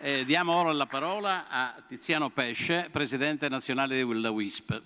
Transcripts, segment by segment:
Eh, diamo ora la parola a Tiziano Pesce, Presidente nazionale della WISP.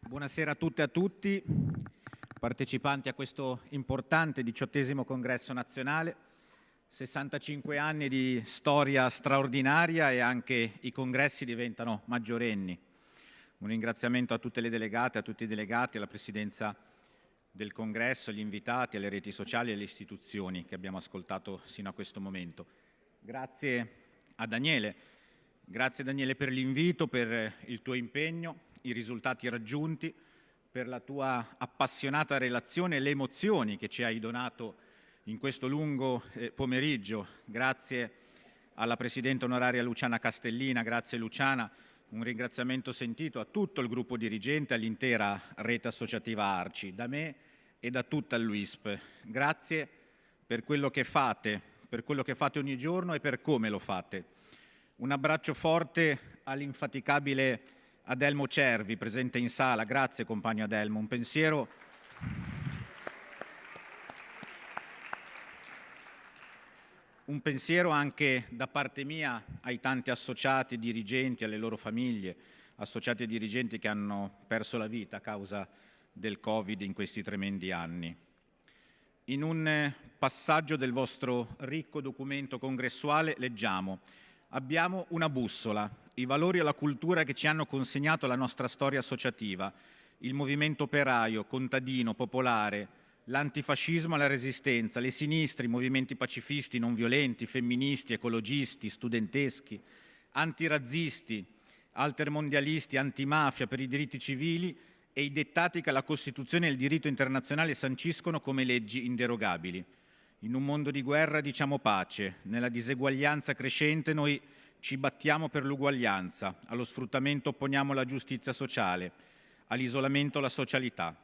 Buonasera a tutte e a tutti, partecipanti a questo importante diciottesimo congresso nazionale. 65 anni di storia straordinaria e anche i congressi diventano maggiorenni. Un ringraziamento a tutte le delegate, a tutti i delegati, alla Presidenza del congresso, agli invitati, alle reti sociali e alle istituzioni che abbiamo ascoltato sino a questo momento. Grazie a Daniele, grazie Daniele per l'invito, per il tuo impegno, i risultati raggiunti, per la tua appassionata relazione e le emozioni che ci hai donato in questo lungo eh, pomeriggio. Grazie alla Presidente onoraria Luciana Castellina, grazie Luciana, un ringraziamento sentito a tutto il gruppo dirigente, all'intera rete associativa Arci, da me e da tutta l'UISP. Grazie per quello che fate, per quello che fate ogni giorno e per come lo fate. Un abbraccio forte all'infaticabile Adelmo Cervi, presente in sala. Grazie compagno Adelmo. Un pensiero... Un pensiero anche da parte mia ai tanti associati, dirigenti, alle loro famiglie, associati e dirigenti che hanno perso la vita a causa del Covid in questi tremendi anni. In un passaggio del vostro ricco documento congressuale leggiamo Abbiamo una bussola, i valori e la cultura che ci hanno consegnato la nostra storia associativa, il movimento operaio, contadino, popolare, l'antifascismo e la resistenza, le sinistre, i movimenti pacifisti, non violenti, femministi, ecologisti, studenteschi, antirazzisti, altermondialisti, antimafia per i diritti civili e i dettati che la Costituzione e il diritto internazionale sanciscono come leggi inderogabili. In un mondo di guerra diciamo pace, nella diseguaglianza crescente noi ci battiamo per l'uguaglianza, allo sfruttamento opponiamo la giustizia sociale, all'isolamento la socialità.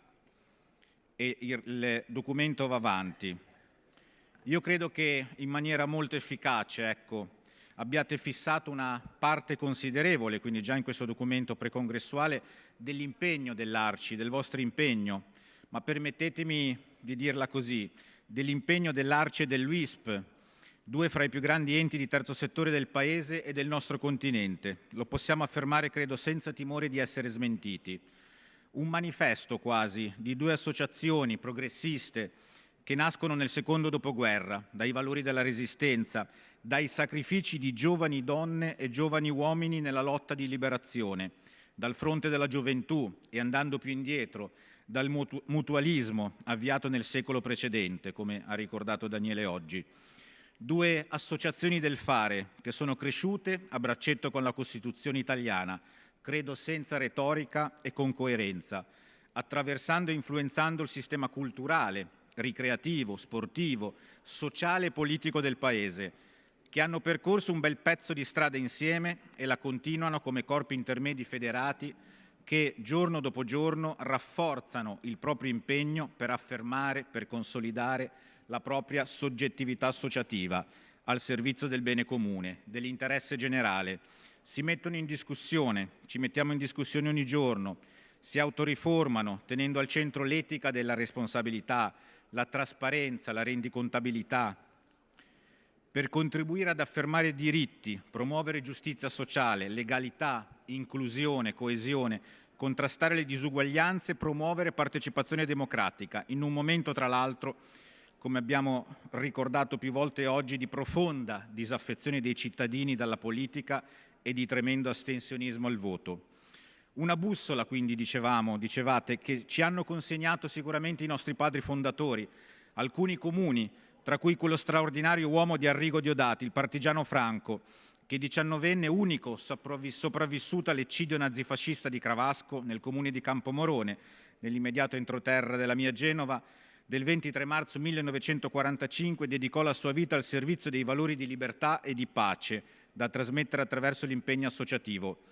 E il documento va avanti. Io credo che in maniera molto efficace ecco, abbiate fissato una parte considerevole, quindi già in questo documento precongressuale, dell'impegno dell'Arci, del vostro impegno, ma permettetemi di dirla così, dell'impegno dell'Arce e dell'UISP, due fra i più grandi enti di terzo settore del Paese e del nostro continente. Lo possiamo affermare, credo, senza timore di essere smentiti. Un manifesto quasi di due associazioni progressiste che nascono nel secondo dopoguerra, dai valori della resistenza, dai sacrifici di giovani donne e giovani uomini nella lotta di liberazione, dal fronte della gioventù e andando più indietro, dal mutualismo avviato nel secolo precedente, come ha ricordato Daniele oggi. Due associazioni del fare che sono cresciute a braccetto con la Costituzione italiana, credo senza retorica e con coerenza, attraversando e influenzando il sistema culturale, ricreativo, sportivo, sociale e politico del Paese, che hanno percorso un bel pezzo di strada insieme e la continuano come corpi intermedi federati che giorno dopo giorno rafforzano il proprio impegno per affermare, per consolidare la propria soggettività associativa al servizio del bene comune, dell'interesse generale. Si mettono in discussione, ci mettiamo in discussione ogni giorno, si autoriformano tenendo al centro l'etica della responsabilità, la trasparenza, la rendicontabilità, per contribuire ad affermare diritti, promuovere giustizia sociale, legalità, inclusione, coesione, contrastare le disuguaglianze promuovere partecipazione democratica, in un momento tra l'altro, come abbiamo ricordato più volte oggi, di profonda disaffezione dei cittadini dalla politica e di tremendo astensionismo al voto. Una bussola, quindi, dicevamo, dicevate, che ci hanno consegnato sicuramente i nostri padri fondatori, alcuni comuni, tra cui quello straordinario uomo di Arrigo Diodati, il partigiano Franco, che diciannovenne unico sopravvissuto all'eccidio nazifascista di Cravasco nel comune di Campomorone, nell'immediato entroterra della mia Genova, del 23 marzo 1945 dedicò la sua vita al servizio dei valori di libertà e di pace da trasmettere attraverso l'impegno associativo.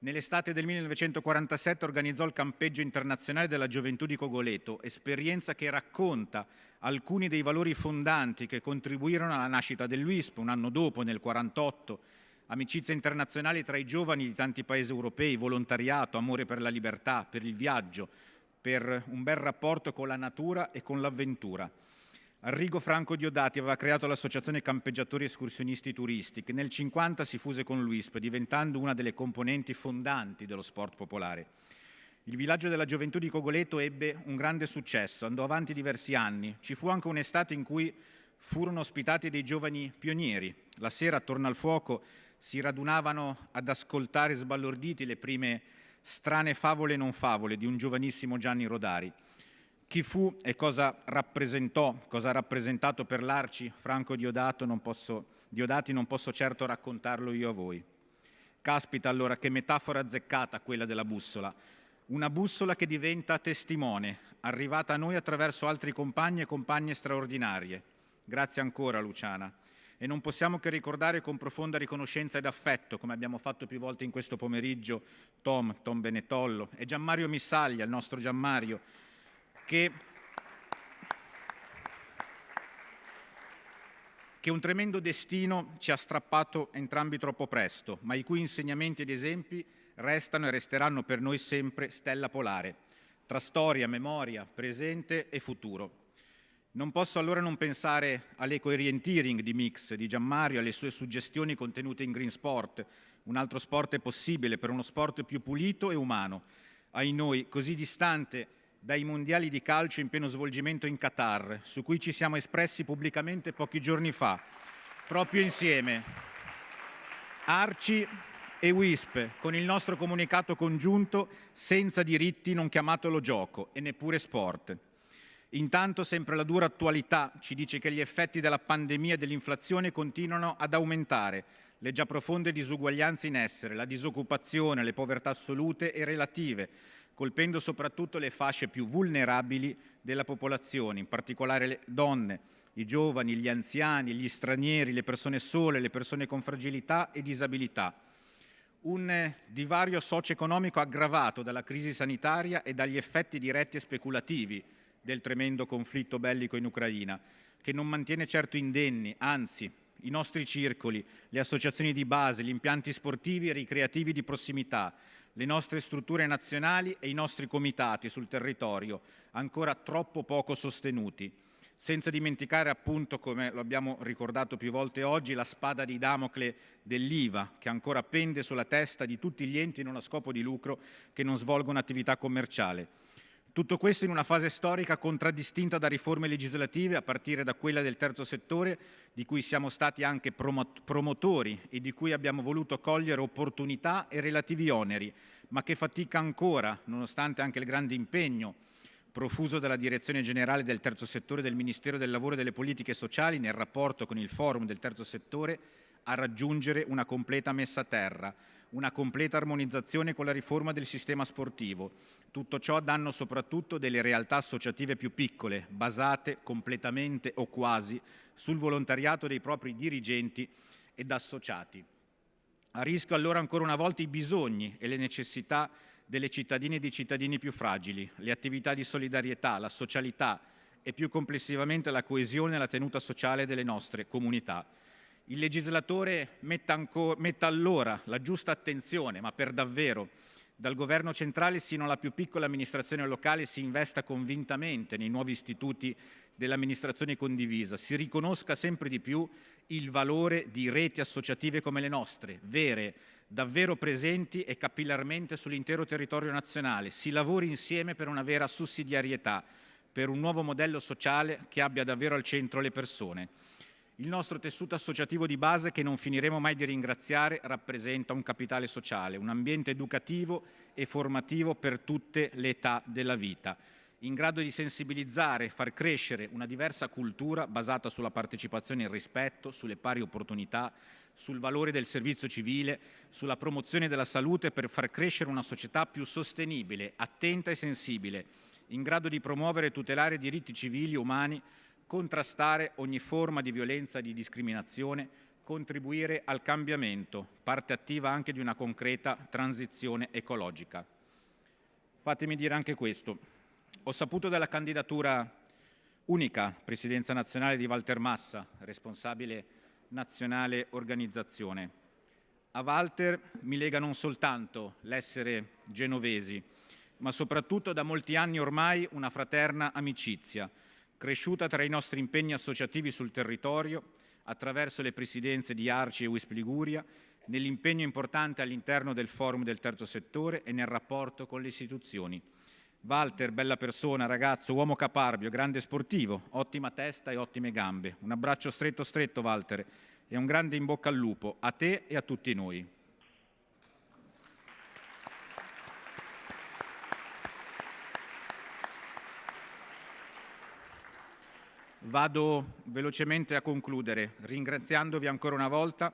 Nell'estate del 1947 organizzò il campeggio internazionale della gioventù di Cogoleto, esperienza che racconta alcuni dei valori fondanti che contribuirono alla nascita dell'UISP un anno dopo, nel 1948, amicizia internazionale tra i giovani di tanti paesi europei, volontariato, amore per la libertà, per il viaggio, per un bel rapporto con la natura e con l'avventura. Arrigo Franco Diodati aveva creato l'associazione Campeggiatori Escursionisti Turisti, che nel 50 si fuse con l'UISP, diventando una delle componenti fondanti dello sport popolare. Il villaggio della gioventù di Cogoleto ebbe un grande successo, andò avanti diversi anni. Ci fu anche un'estate in cui furono ospitati dei giovani pionieri. La sera attorno al fuoco si radunavano ad ascoltare sbalorditi le prime strane favole e non favole di un giovanissimo Gianni Rodari chi fu e cosa rappresentò, cosa ha rappresentato per l'Arci Franco Diodato non posso, Diodati non posso certo raccontarlo io a voi. Caspita allora che metafora azzeccata quella della bussola, una bussola che diventa testimone, arrivata a noi attraverso altri compagni e compagne straordinarie. Grazie ancora Luciana. E non possiamo che ricordare con profonda riconoscenza ed affetto, come abbiamo fatto più volte in questo pomeriggio, Tom, Tom Benetollo e Gianmario Missaglia, il nostro Gianmario, che, che un tremendo destino ci ha strappato entrambi troppo presto, ma i cui insegnamenti ed esempi restano e resteranno per noi sempre stella polare, tra storia, memoria, presente e futuro. Non posso allora non pensare all'eco-orienteering di Mix, di Gianmario, alle sue suggestioni contenute in Green Sport. Un altro sport possibile per uno sport più pulito e umano, ai noi così distante dai mondiali di calcio in pieno svolgimento in Qatar, su cui ci siamo espressi pubblicamente pochi giorni fa, proprio insieme, Arci e WISP, con il nostro comunicato congiunto senza diritti non chiamatelo gioco e neppure sport. Intanto sempre la dura attualità ci dice che gli effetti della pandemia e dell'inflazione continuano ad aumentare, le già profonde disuguaglianze in essere, la disoccupazione, le povertà assolute e relative, colpendo soprattutto le fasce più vulnerabili della popolazione, in particolare le donne, i giovani, gli anziani, gli stranieri, le persone sole, le persone con fragilità e disabilità. Un divario socio-economico aggravato dalla crisi sanitaria e dagli effetti diretti e speculativi del tremendo conflitto bellico in Ucraina, che non mantiene certo indenni, anzi i nostri circoli, le associazioni di base, gli impianti sportivi e ricreativi di prossimità, le nostre strutture nazionali e i nostri comitati sul territorio, ancora troppo poco sostenuti. Senza dimenticare appunto, come lo abbiamo ricordato più volte oggi, la spada di Damocle dell'IVA, che ancora pende sulla testa di tutti gli enti non a scopo di lucro che non svolgono attività commerciale. Tutto questo in una fase storica contraddistinta da riforme legislative, a partire da quella del terzo settore, di cui siamo stati anche promotori e di cui abbiamo voluto cogliere opportunità e relativi oneri, ma che fatica ancora, nonostante anche il grande impegno profuso dalla Direzione Generale del Terzo Settore del Ministero del Lavoro e delle Politiche Sociali nel rapporto con il Forum del Terzo Settore, a raggiungere una completa messa a terra, una completa armonizzazione con la riforma del sistema sportivo. Tutto ciò a danno soprattutto delle realtà associative più piccole, basate completamente o quasi sul volontariato dei propri dirigenti ed associati. A rischio allora ancora una volta i bisogni e le necessità delle cittadine e dei cittadini più fragili, le attività di solidarietà, la socialità e più complessivamente la coesione e la tenuta sociale delle nostre comunità. Il legislatore metta, metta allora la giusta attenzione, ma per davvero, dal governo centrale sino alla più piccola amministrazione locale si investa convintamente nei nuovi istituti dell'amministrazione condivisa, si riconosca sempre di più il valore di reti associative come le nostre, vere, davvero presenti e capillarmente sull'intero territorio nazionale, si lavori insieme per una vera sussidiarietà, per un nuovo modello sociale che abbia davvero al centro le persone. Il nostro tessuto associativo di base, che non finiremo mai di ringraziare, rappresenta un capitale sociale, un ambiente educativo e formativo per tutte le età della vita, in grado di sensibilizzare e far crescere una diversa cultura basata sulla partecipazione e il rispetto, sulle pari opportunità, sul valore del servizio civile, sulla promozione della salute per far crescere una società più sostenibile, attenta e sensibile, in grado di promuovere e tutelare i diritti civili e umani contrastare ogni forma di violenza e di discriminazione, contribuire al cambiamento, parte attiva anche di una concreta transizione ecologica. Fatemi dire anche questo. Ho saputo della candidatura unica presidenza nazionale di Walter Massa, responsabile nazionale organizzazione. A Walter mi lega non soltanto l'essere genovesi, ma soprattutto da molti anni ormai una fraterna amicizia, cresciuta tra i nostri impegni associativi sul territorio, attraverso le presidenze di Arci e Wisp Liguria, nell'impegno importante all'interno del forum del terzo settore e nel rapporto con le istituzioni. Walter, bella persona, ragazzo, uomo caparbio, grande sportivo, ottima testa e ottime gambe. Un abbraccio stretto stretto, Walter, e un grande in bocca al lupo a te e a tutti noi. Vado velocemente a concludere, ringraziandovi ancora una volta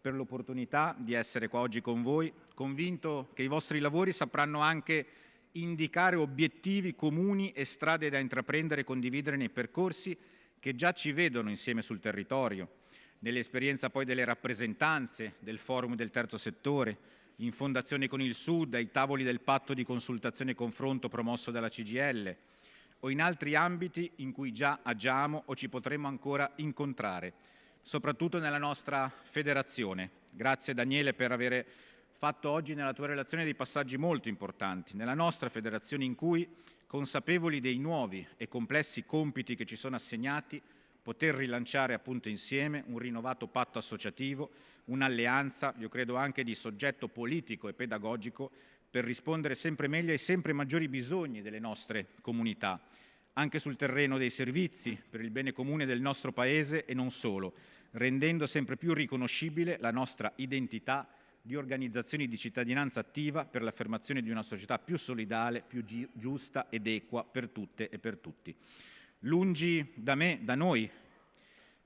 per l'opportunità di essere qua oggi con voi, convinto che i vostri lavori sapranno anche indicare obiettivi comuni e strade da intraprendere e condividere nei percorsi che già ci vedono insieme sul territorio, nell'esperienza poi delle rappresentanze del forum del terzo settore, in fondazione con il Sud, ai tavoli del patto di consultazione e confronto promosso dalla CGL, o in altri ambiti in cui già agiamo o ci potremo ancora incontrare, soprattutto nella nostra federazione. Grazie Daniele per aver fatto oggi nella tua relazione dei passaggi molto importanti. Nella nostra federazione in cui, consapevoli dei nuovi e complessi compiti che ci sono assegnati, poter rilanciare appunto insieme un rinnovato patto associativo, un'alleanza, io credo anche di soggetto politico e pedagogico, per rispondere sempre meglio ai sempre maggiori bisogni delle nostre comunità, anche sul terreno dei servizi, per il bene comune del nostro Paese e non solo, rendendo sempre più riconoscibile la nostra identità di organizzazioni di cittadinanza attiva per l'affermazione di una società più solidale, più giusta ed equa per tutte e per tutti. Lungi da me, da noi,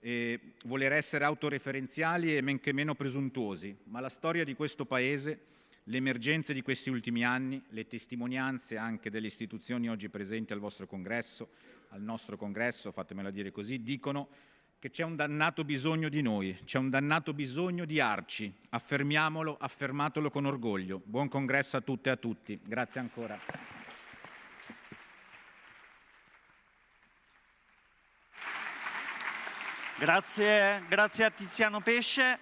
eh, voler essere autoreferenziali e men che meno presuntuosi, ma la storia di questo Paese, le emergenze di questi ultimi anni, le testimonianze anche delle istituzioni oggi presenti al vostro congresso, al nostro congresso, fatemela dire così, dicono che c'è un dannato bisogno di noi, c'è un dannato bisogno di Arci. Affermiamolo, affermatelo con orgoglio. Buon congresso a tutte e a tutti. Grazie ancora. Grazie, grazie a Tiziano Pesce.